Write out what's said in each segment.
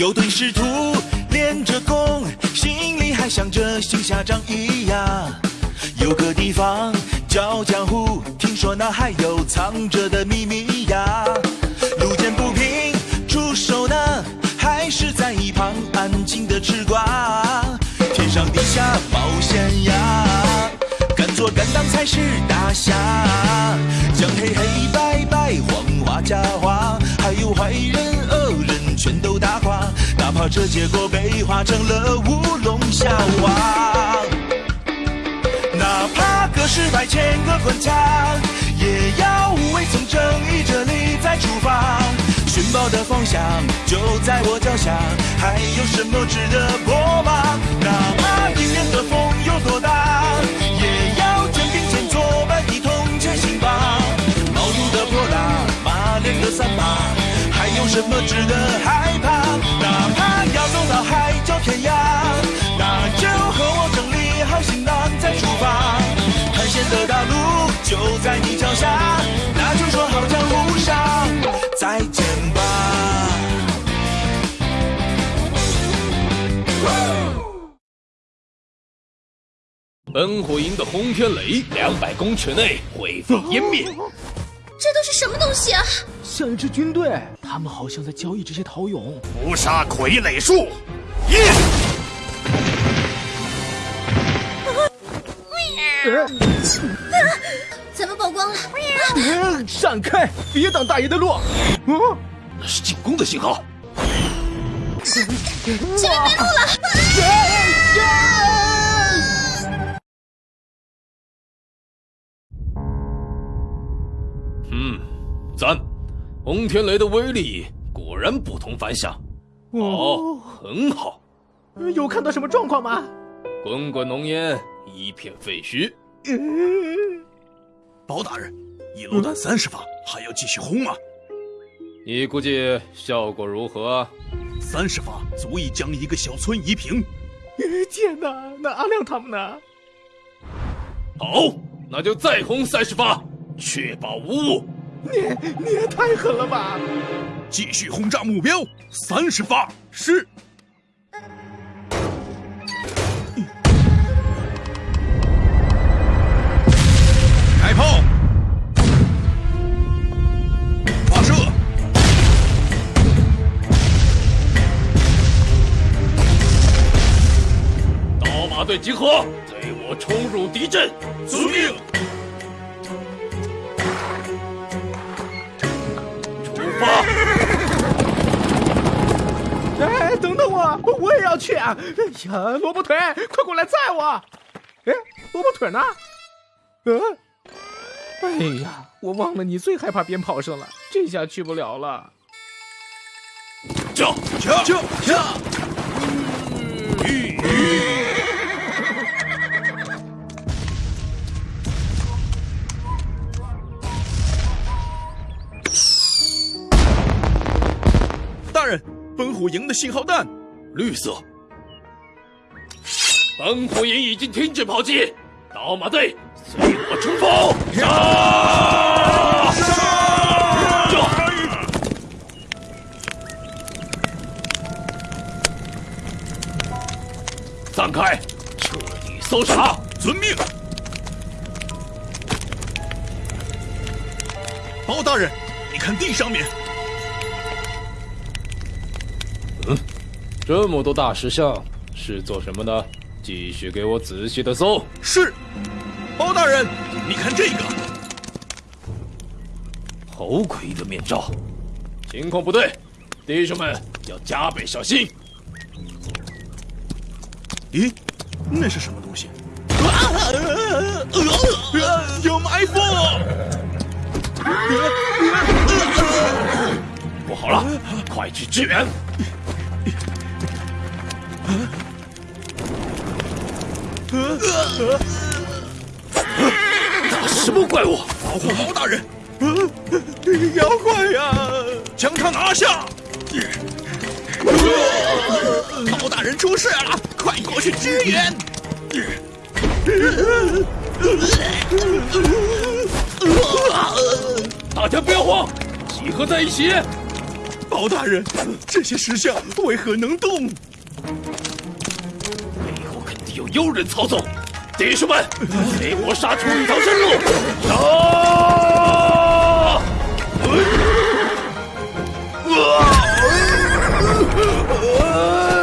有对师徒练着功，心里还想着行侠仗义呀。有个地方叫江湖，听说那还有藏着的秘密呀。路见不平出手呢，还是在一旁安静的吃瓜。天上地下冒险呀，敢做敢当才是大侠。将黑黑白白黄花假花，还有坏人，这结果被画成了乌龙笑话。哪怕隔世百千个关卡，也要无畏从正义这里再出发。寻宝的方向就在我脚下，还有什么值得破吗？哪怕迎面的风有多大，也要肩并肩作伴，一同前行吧。毛肚的泼辣，马脸的三八，还有什么值得害怕？哪怕要走到海角天涯，那就和我整理好行囊再出发。探险的大路就在你脚下，那就说好江湖上再见吧。本火营的轰天雷，两百公尺内灰飞烟灭。这都是什么东西啊？像一支军队，他们好像在交易这些陶俑。屠杀傀儡术，一。啊咱们曝光了！嗯，闪开，别挡大爷的路！嗯，那是进攻的信号。前面没路了！轰天雷的威力果然不同凡响。哦，很好。有看到什么状况吗？滚滚浓烟，一片废墟。包大人，一路弹三十发，还要继续轰吗？你估计效果如何？三十发足以将一个小村夷平。天哪，那阿亮他们呢？好，那就再轰三十发，确保无误。你你也太狠了吧！继续轰炸目标，三十发是。开炮！发射！刀马队集合，随我冲入敌阵。遵命。我，我也要去啊！哎呀，萝卜腿，快过来载我！哎，萝卜腿呢？嗯、哎呀，我忘了你最害怕鞭炮声了，这下去不了了。叫叫叫叫！大人，奔虎营的信号弹，绿色。本火营已经停止炮击，刀马队随我冲锋！杀！散开，彻底搜查。遵命。包大人，你看地上面，这么多大石像是做什么的？继续给我仔细的搜。是。包大人，你看这个，猴魁的面罩，情况不对，弟兄们要加倍小心。咦，那是什么东西？有埋伏！不好了，快去支援！什么怪物？保护包大人！妖怪呀！将他拿下！包大人出事了，快过去支援！大家不要慌，集合在一起。包包大人，这些石像为何能动？背后肯定有妖人操纵。弟兄们，给我杀出一条生路！杀！啊！啊！啊！啊！啊！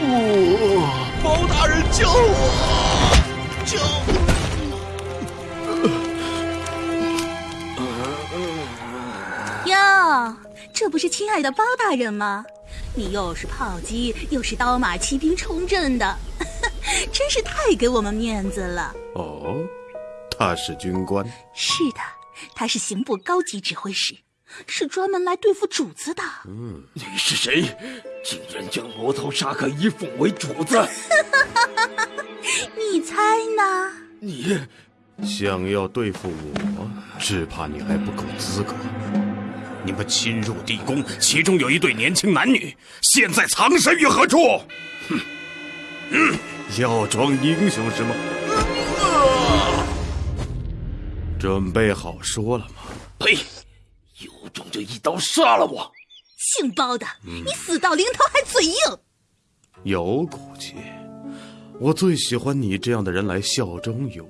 啊！包大人，救我！救！这不是亲爱的包大人吗？你又是炮击，又是刀马骑兵冲阵的，真是太给我们面子了。哦，他是军官。是的，他是刑部高级指挥使，是专门来对付主子的。嗯，你是谁？竟然将魔头沙克伊奉为主子？你猜呢？你想要对付我，只怕你还不够资格。你们侵入地宫，其中有一对年轻男女，现在藏身于何处？哼，嗯，要装英雄是吗？准备好说了吗？呸！有种就一刀杀了我！姓包的，你死到临头还嘴硬。有骨气，我最喜欢你这样的人来效忠于我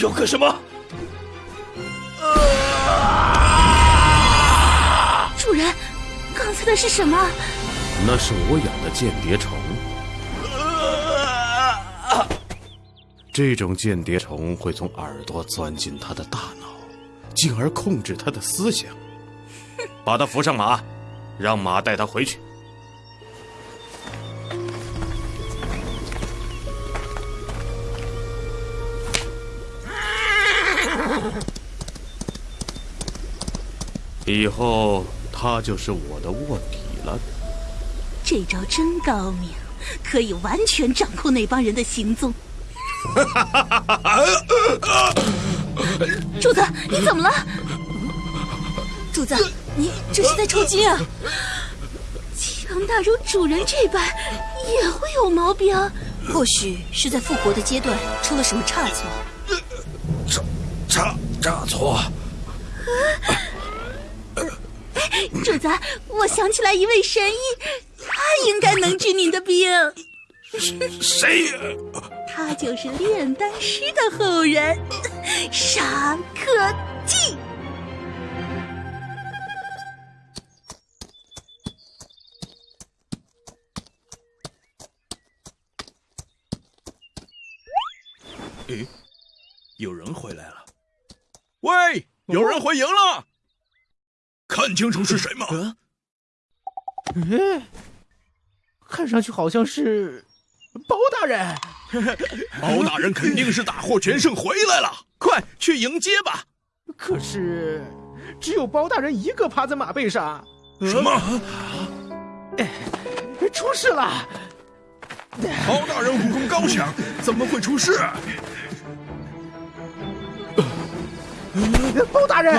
要干什么？主人，刚才的是什么？那是我养的间谍虫。这种间谍虫会从耳朵钻进他的大脑，进而控制他的思想。把他扶上马，让马带他回去。以后他就是我的卧底了。这招真高明，可以完全掌控那帮人的行踪。主子，你怎么了？主子，你这是在抽筋啊！强大如主人这般，也会有毛病？或许是在复活的阶段出了什么差错。差差差错？主子，我想起来一位神医，他应该能治您的病。谁？他就是炼丹师的后人，沙克季。诶，有人回来了！喂，有人回营了！看清楚是谁吗？嗯，看上去好像是包大人。包大人肯定是大获全胜回来了，快去迎接吧！可是，只有包大人一个趴在马背上。什么？出事了！包大人武功高强，怎么会出事？包大人，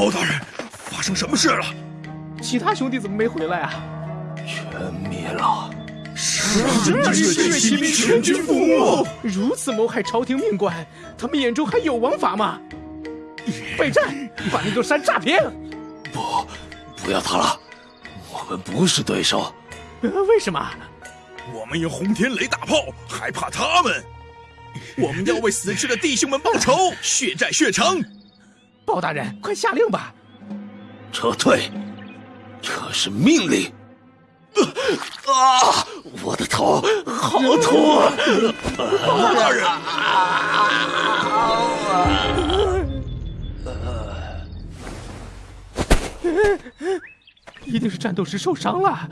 包大人，发生什么事了？其他兄弟怎么没回来啊？全灭了！是这血血骑兵全军覆没！如此谋害朝廷命官，他们眼中还有王法吗？备战，把那座山炸平！不，不要他了，我们不是对手。呃为什么？我们有轰天雷大炮，还怕他们？我们要为死去的弟兄们报仇，血债血偿。包大人，快下令吧！撤退，这是命令。啊！我的头好痛！包大人，一定是战斗时受伤了。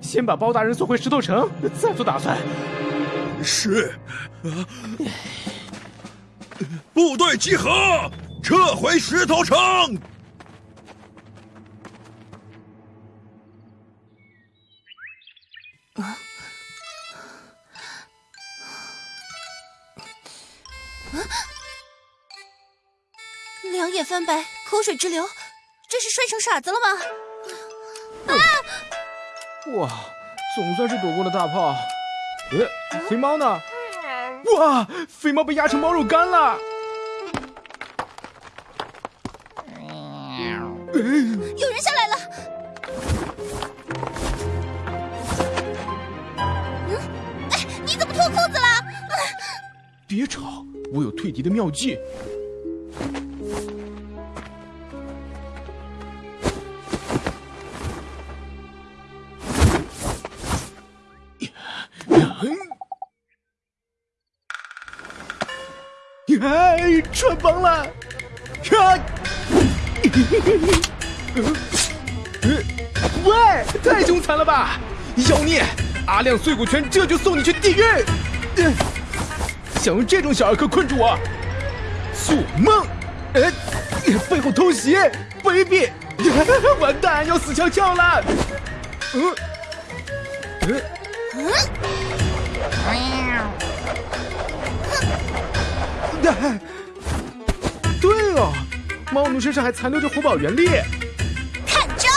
先把包大人送回石头城，再做打算。是。啊。部队集合，撤回石头城。啊！啊！两眼翻白，口水直流，这是摔成傻子了吗？啊！哇，总算是躲过了大炮。呃，肥猫呢？哇，肥猫被压成猫肉干了。有人下来了。嗯，哎，你怎么脱裤子了？别吵，我有退敌的妙计。哎，穿帮了！啊！喂，太凶残了吧！妖孽，阿亮碎骨拳这就送你去地狱！想用这种小儿科困住我？做梦！哎，背后偷袭，卑鄙！完蛋，要死翘翘了！嗯，嗯，嗯。对哦，猫奴身上还残留着火宝原力。看招！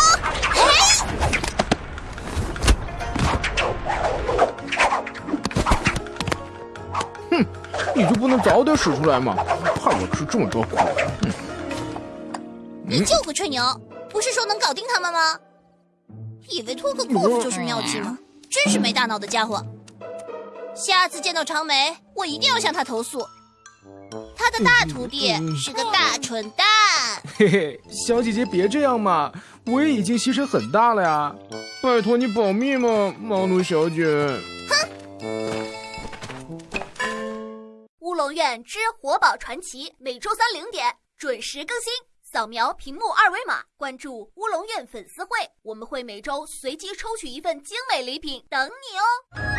哼，你就不能早点使出来吗？害我吃这么多苦？哼你就个吹牛！不是说能搞定他们吗？以为脱个裤子就是妙计吗？真是没大脑的家伙！下次见到长眉，我一定要向他投诉。他的大徒弟是个大蠢蛋。嘿嘿，小姐姐别这样嘛，我也已经牺牲很大了呀，拜托你保密嘛，猫奴小姐。哼！乌龙院之活宝传奇，每周三零点准时更新。扫描屏幕二维码，关注乌龙院粉丝会，我们会每周随机抽取一份精美礼品等你哦。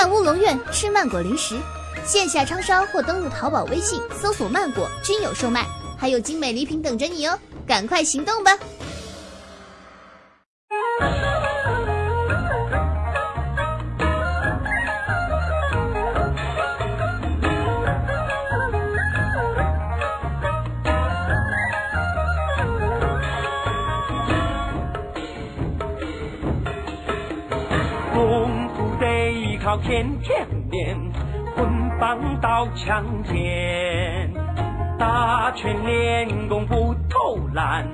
看乌龙院吃曼果零食，线下商超或登录淘宝、微信搜索“曼果”均有售卖，还有精美礼品等着你哦！赶快行动吧！天天练，棍棒刀枪剑，打拳练功不偷懒，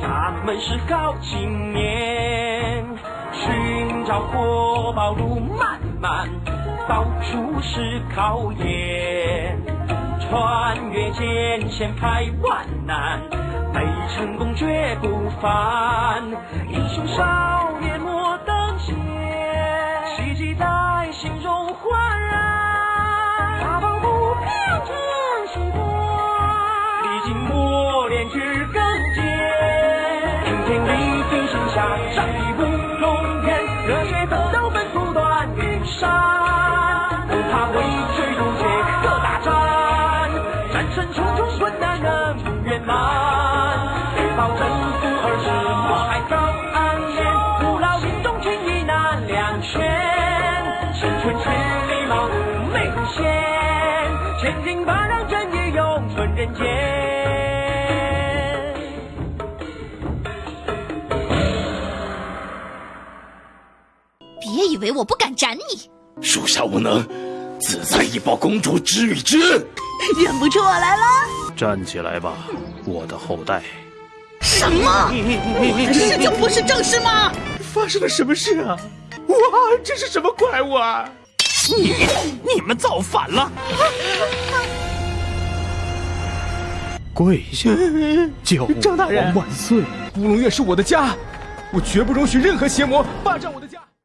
咱们是好青年。寻找活宝路漫漫，到处是考验，穿越艰险排万难，没成功绝不凡。英雄山间。别以为我不敢斩你！属下无能，自在以报公主知遇之恩。认不出我来了？站起来吧，我的后代。什么？我的事就不是正事吗？发生了什么事啊？哇，这是什么怪物啊！你你们造反了！跪下，九王 万岁！乌龙院是我的家，我绝不容许任何邪魔霸占我的家。